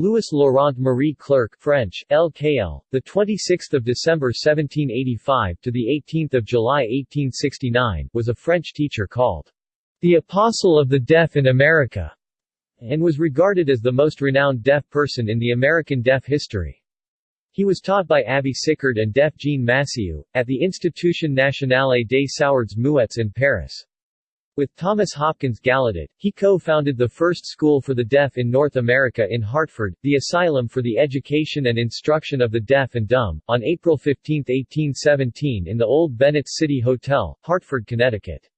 Louis Laurent Marie Clerc French, LKL, the 26th of December 1785 to the 18th of July 1869, was a French teacher called the Apostle of the Deaf in America, and was regarded as the most renowned deaf person in the American deaf history. He was taught by Abbe Sicard and deaf Jean Massieu, at the Institution Nationale des Sourds Muets in Paris. With Thomas Hopkins Gallaudet, he co-founded the first school for the deaf in North America in Hartford, the Asylum for the Education and Instruction of the Deaf and Dumb, on April 15, 1817 in the Old Bennett City Hotel, Hartford, Connecticut.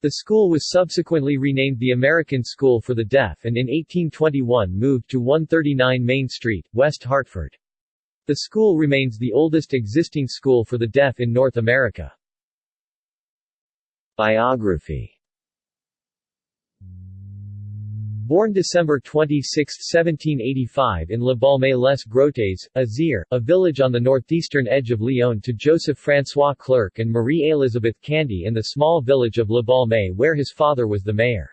The school was subsequently renamed the American School for the Deaf and in 1821 moved to 139 Main Street, West Hartford. The school remains the oldest existing school for the deaf in North America. Biography Born December 26, 1785 in Le Baume-les Grotes, Isère, a village on the northeastern edge of Lyon to Joseph François Clerc and Marie-Elizabeth Candy in the small village of Le Balme where his father was the mayor.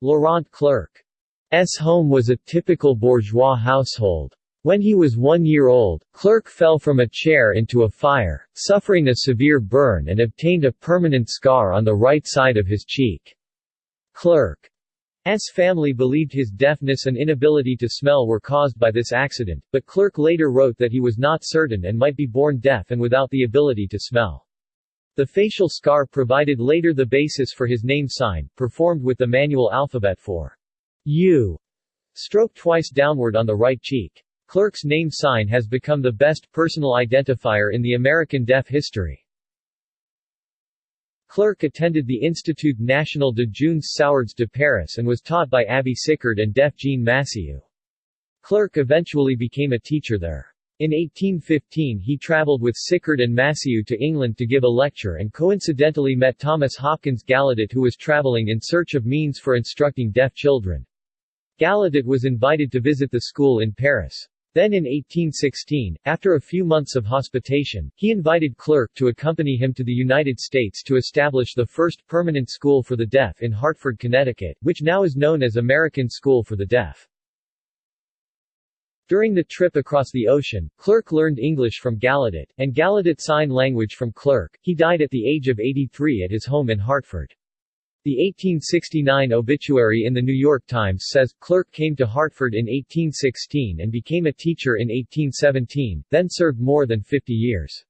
Laurent Clerc's home was a typical bourgeois household. When he was one year old, Clerc fell from a chair into a fire, suffering a severe burn and obtained a permanent scar on the right side of his cheek. Clerc S. family believed his deafness and inability to smell were caused by this accident, but Clerc later wrote that he was not certain and might be born deaf and without the ability to smell. The facial scar provided later the basis for his name sign, performed with the manual alphabet for U, stroke twice downward on the right cheek. Clerc's name sign has become the best personal identifier in the American deaf history. Clerc attended the Institut National de Jeunes Sourds de Paris and was taught by Abbe Sicard and deaf Jean Massieu. Clerc eventually became a teacher there. In 1815 he traveled with Sicard and Massieu to England to give a lecture and coincidentally met Thomas Hopkins Gallaudet who was traveling in search of means for instructing deaf children. Gallaudet was invited to visit the school in Paris. Then in 1816, after a few months of hospitation, he invited Clerc to accompany him to the United States to establish the first permanent school for the deaf in Hartford, Connecticut, which now is known as American School for the Deaf. During the trip across the ocean, Clerc learned English from Gallaudet, and Gallaudet Sign Language from Clerc. He died at the age of 83 at his home in Hartford. The 1869 obituary in the New York Times says, Clerc came to Hartford in 1816 and became a teacher in 1817, then served more than 50 years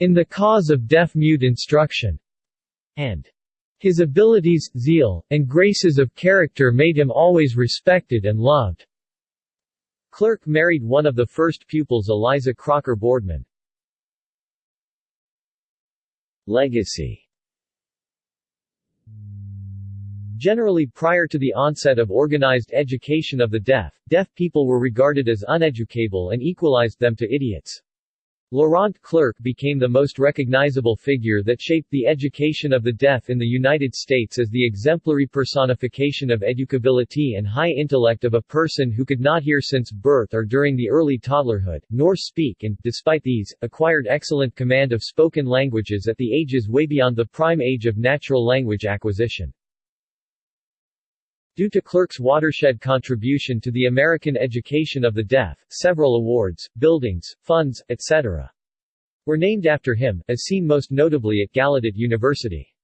in the cause of deaf-mute instruction, and his abilities, zeal, and graces of character made him always respected and loved. Clerc married one of the first pupils Eliza Crocker Boardman. Legacy Generally prior to the onset of organized education of the deaf, deaf people were regarded as uneducable and equalized them to idiots. Laurent Clerc became the most recognizable figure that shaped the education of the deaf in the United States as the exemplary personification of educability and high intellect of a person who could not hear since birth or during the early toddlerhood, nor speak and, despite these, acquired excellent command of spoken languages at the ages way beyond the prime age of natural language acquisition. Due to Clerc's watershed contribution to the American education of the deaf, several awards, buildings, funds, etc. were named after him, as seen most notably at Gallaudet University.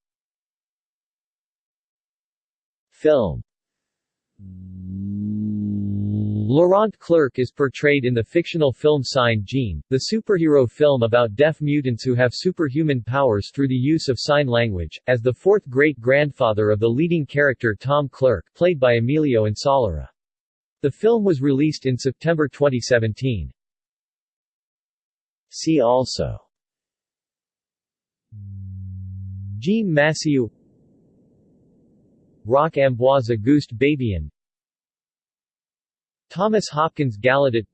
Film Laurent Clerc is portrayed in the fictional film Sign Gene, the superhero film about deaf mutants who have superhuman powers through the use of sign language, as the fourth great-grandfather of the leading character Tom Clerc, played by Emilio Insolera. The film was released in September 2017. See also Jean Massieu Roch Ambroise Auguste Bébian Thomas Hopkins Gallaudet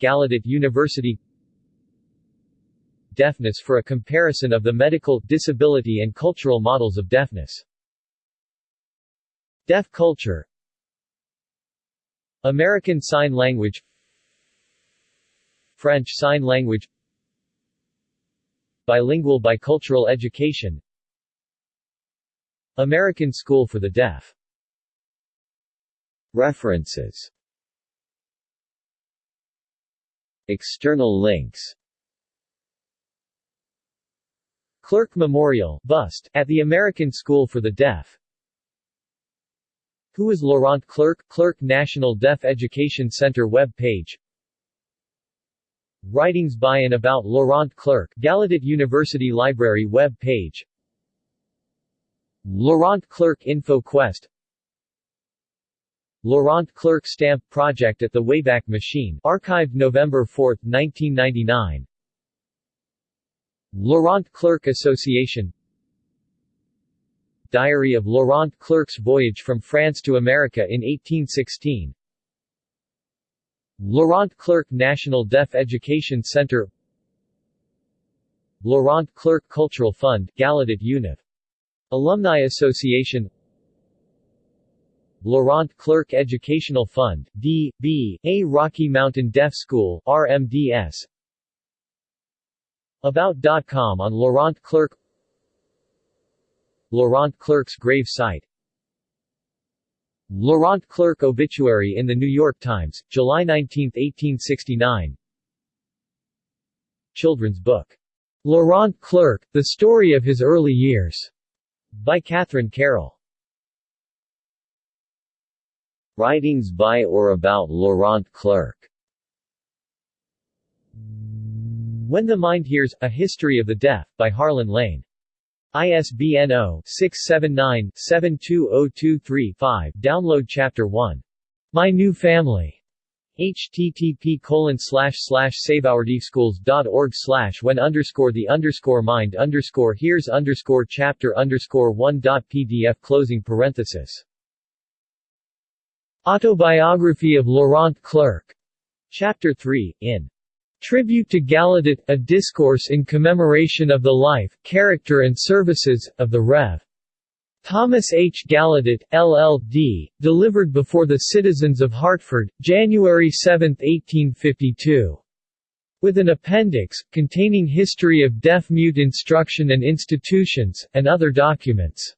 Gallaudet University. Deafness for a comparison of the medical, disability and cultural models of deafness. Deaf culture. American Sign Language. French Sign Language. Bilingual bicultural education. American School for the Deaf References. External links. Clerc Memorial bust, at the American School for the Deaf. Who is Laurent Clerc? Clerc National Deaf Education Center web page. Writings by and about Laurent Clerc Gallaudet University Library web page. Laurent Clerc Info Quest Laurent Clerc Stamp Project at the Wayback Machine archived November 4, 1999 Laurent Clerc Association. Diary of Laurent Clerc's voyage from France to America in 1816 Laurent Clerc National Deaf Education Center. Laurent Clerc Cultural Fund Gallaudet Univ. Alumni Association Laurent Clerc Educational Fund D.B. A Rocky Mountain Deaf School RMDS About.com on Laurent Clerc Laurent Clerc's grave site. Laurent Clerc obituary in The New York Times, July 19, 1869 Children's book, Laurent Clerc, The Story of His Early Years, by Catherine Carroll. Writings by or about Laurent Clerc When the Mind Hears, A History of the Deaf, by Harlan Lane. ISBN 0-679-72023-5 Download Chapter 1. My New Family. http colon slash slash saveourdeafschools.org slash when underscore the underscore mind underscore hears underscore chapter underscore one dot pdf closing parenthesis. Autobiography of Laurent Clerc, Chapter 3, in Tribute to Gallaudet, a discourse in commemoration of the life, character and services, of the Rev. Thomas H. Gallaudet, LL.D., delivered before the citizens of Hartford, January 7, 1852. With an appendix, containing history of deaf-mute instruction and institutions, and other documents.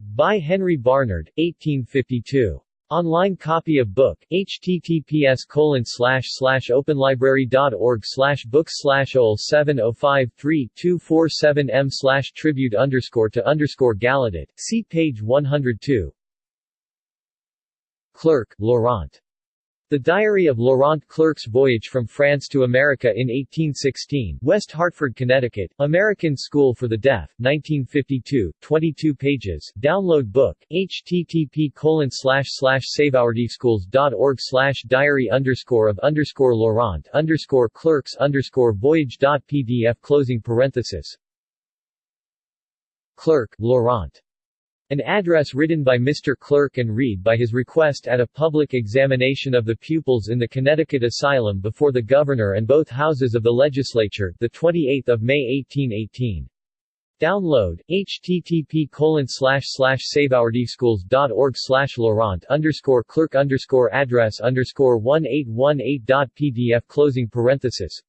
By Henry Barnard, 1852. Online copy of book, https colon openlibrary.org books slash ol 7053247 m tribute to Gallaudet, see page 102. Clerc, Laurent. The Diary of Laurent Clerc's Voyage from France to America in 1816 West Hartford, Connecticut, American School for the Deaf, 1952, 22 pages, download book, http colon slash slash saveourdeafschools.org slash diary underscore of underscore Laurent underscore clerks underscore voyage.pdf closing parenthesis. Clerc, Laurent an address written by Mr. Clerc and read by his request at a public examination of the pupils in the Connecticut Asylum before the Governor and both houses of the Legislature, 28 May 1818. Download, http colon slash slash slash Laurent underscore clerk underscore address underscore 1818.pdf closing parenthesis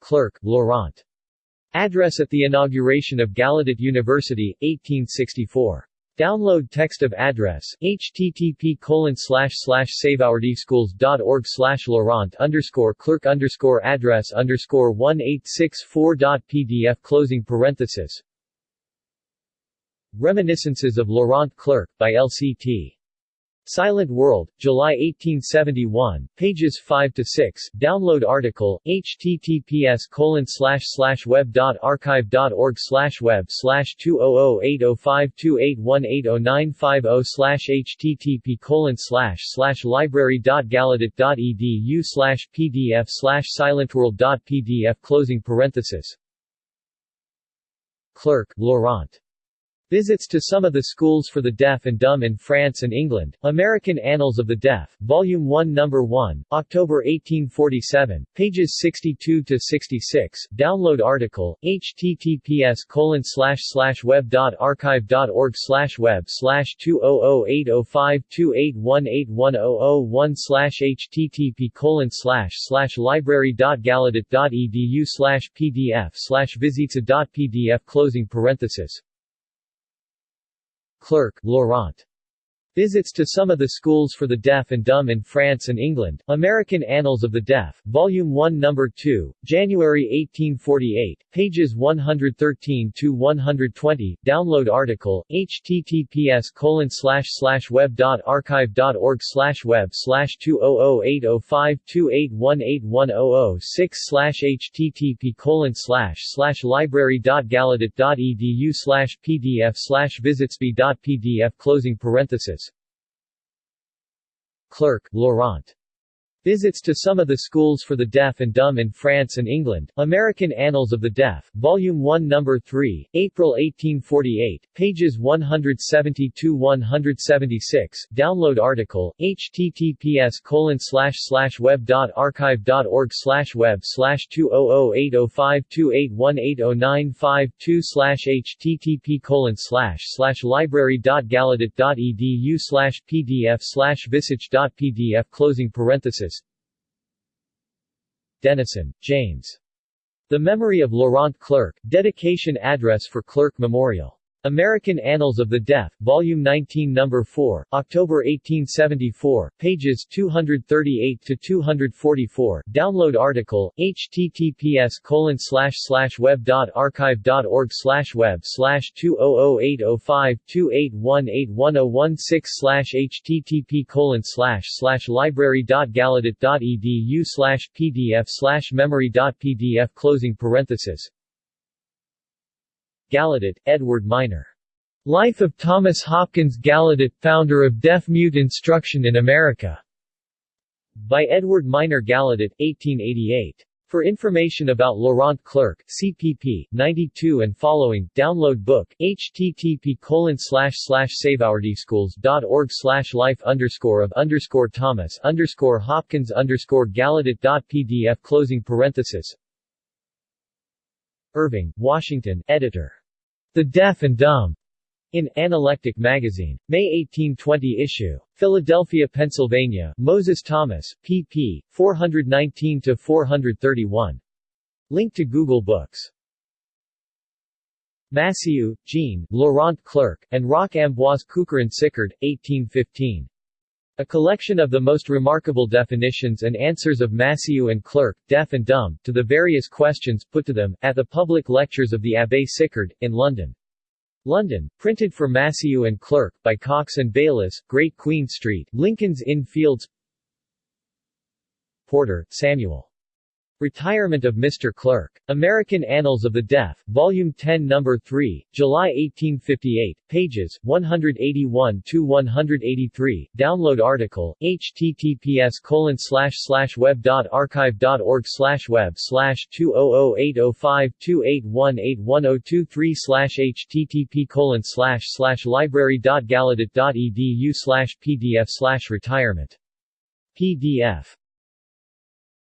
Clerc, Laurent Address at the inauguration of Gallaudet University, 1864. Download text of address, http colon slash slash saveourdeafschools.org slash Laurent underscore clerk underscore address underscore 1864.pdf closing parenthesis Reminiscences of Laurent Clerc, by L.C.T. Silent World, July 1871, pages 5 to 6. Download article https slash web dot archive dot org slash web slash two oh oh eight oh five two eight one eight oh nine five oh slash http colon slash slash library dot gallaudet dot edu slash pdf slash silentworld closing parenthesis Clerc, Laurent. Visits to some of the schools for the deaf and dumb in France and England. American Annals of the Deaf, Volume 1 No. 1, October 1847, pages 62 to 66. Download article https slash web slash web oh oh oh slash http colon slash slash library dot gallaudet dot edu slash pdf slash visita dot pdf closing parenthesis Clerc, Laurent. Visits to some of the schools for the deaf and dumb in France and England, American Annals of the Deaf, Volume 1 No. 2, January 1848, pages 113-120, download article, https web.archive.org web 20080528181006 http library.gallaudet.edu pdf visitsby.pdf closing parenthesis Clerc, Laurent. Visits to some of the schools for the deaf and dumb in France and England, American Annals of the Deaf, Volume 1 No. 3, April 1848, pages 170-176, download article, https web.archive.org web 20080528180952 http library.gallaudet.edu pdf visich.pdf closing parenthesis Denison, James. The Memory of Laurent Clerc, Dedication Address for Clerc Memorial. American Annals of the Deaf, Volume 19 No. 4, October 1874, pages 238-244, download article, https web.archive.org web 20080528181016 http library.gallaudet.edu pdf memory.pdf closing parenthesis Gallaudet, Edward Miner. Life of Thomas Hopkins Gallaudet, founder of Deaf-Mute Instruction in America. By Edward Miner Gallaudet, 1888. For information about Laurent Clerc, CPP, 92 and following, download book, http saveourdschools.org life underscore of underscore Thomas underscore Hopkins underscore Gallaudet.pdf closing parenthesis Irving, Washington, editor. The Deaf and Dumb. In Analectic Magazine. May 1820 issue. Philadelphia, Pennsylvania, Moses Thomas, pp. 419-431. Link to Google Books. Massieu, Jean, Laurent Clerc, and Roch Ambroise Cucurron-Sicard, 1815. A collection of the most remarkable definitions and answers of Massieu and Clerc, deaf and dumb, to the various questions put to them, at the public lectures of the Abbé Sicard, in London. London, printed for Massieu and Clerc, by Cox and Bayliss, Great Queen Street, Lincoln's Inn Fields Porter, Samuel. Retirement of Mr. Clerc. American Annals of the Deaf, Volume 10 No. 3, July 1858, pages 181-183, download article, https web.archive.org web 20080528181023 http library.gallaudet.edu pdf retirement. PDF